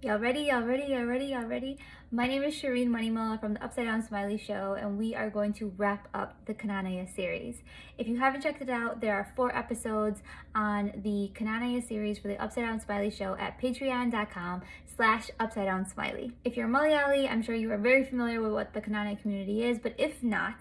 Y'all ready? Y'all ready? Y'all ready? Y'all ready? My name is Shireen Moneymulla from the Upside Down Smiley Show, and we are going to wrap up the Knanaya series. If you haven't checked it out, there are four episodes on the Knanaya series for the Upside Down Smiley Show at patreon.com slash upside down smiley. If you're Malayali, I'm sure you are very familiar with what the Knanaya community is, but if not,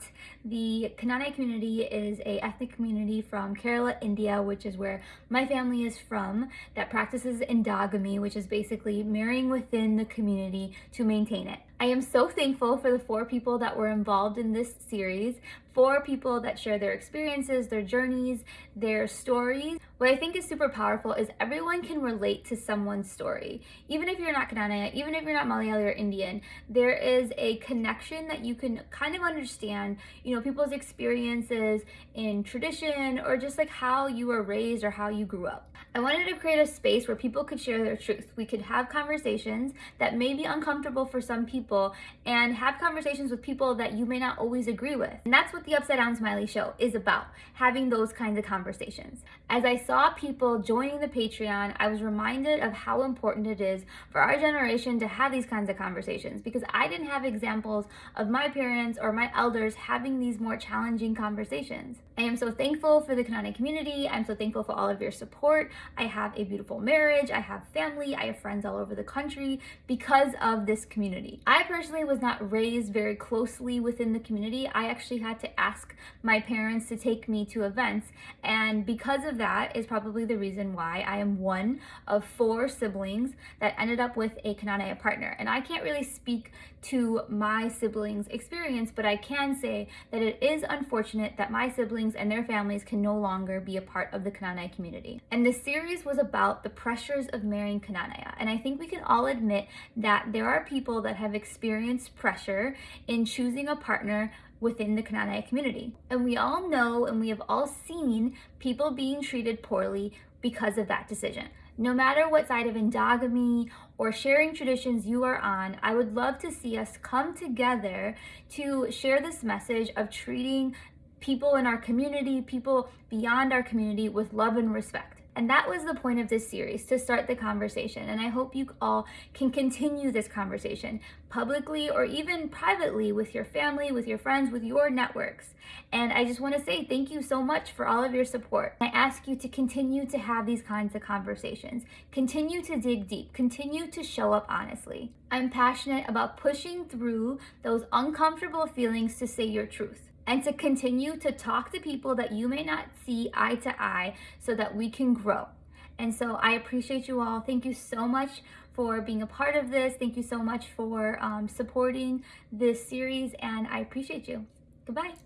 the Knanaya community is a ethnic community from Kerala, India, which is where my family is from, that practices endogamy, which is basically marriage sharing within the community to maintain it. I am so thankful for the four people that were involved in this series, four people that share their experiences, their journeys, their stories. What I think is super powerful is everyone can relate to someone's story. Even if you're not Knanaya, even if you're not Malayali or Indian, there is a connection that you can kind of understand, you know, people's experiences in tradition or just like how you were raised or how you grew up. I wanted to create a space where people could share their truth. We could have conversations that may be uncomfortable for some people people and have conversations with people that you may not always agree with. And that's what the Upside Down Smiley Show is about, having those kinds of conversations. As I saw people joining the Patreon, I was reminded of how important it is for our generation to have these kinds of conversations because I didn't have examples of my parents or my elders having these more challenging conversations. I am so thankful for the Knanaya community. I'm so thankful for all of your support. I have a beautiful marriage. I have family. I have friends all over the country because of this community. I personally was not raised very closely within the community. I actually had to ask my parents to take me to events. And because of that is probably the reason why I am one of four siblings that ended up with a Knanaya partner. And I can't really speak to my siblings' experience, but I can say that it is unfortunate that my siblings and their families can no longer be a part of the Knanaya community. And this series was about the pressures of marrying Knanaya. And I think we can all admit that there are people that have experienced pressure in choosing a partner within the Knanaya community. And we all know and we have all seen people being treated poorly because of that decision. No matter what side of endogamy or sharing traditions you are on, I would love to see us come together to share this message of treating people in our community, people beyond our community with love and respect. And that was the point of this series, to start the conversation. And I hope you all can continue this conversation publicly or even privately with your family, with your friends, with your networks. And I just want to say thank you so much for all of your support. I ask you to continue to have these kinds of conversations, continue to dig deep, continue to show up honestly. I'm passionate about pushing through those uncomfortable feelings to say your truth and to continue to talk to people that you may not see eye to eye so that we can grow. And so I appreciate you all. Thank you so much for being a part of this. Thank you so much for um, supporting this series, and I appreciate you. Goodbye.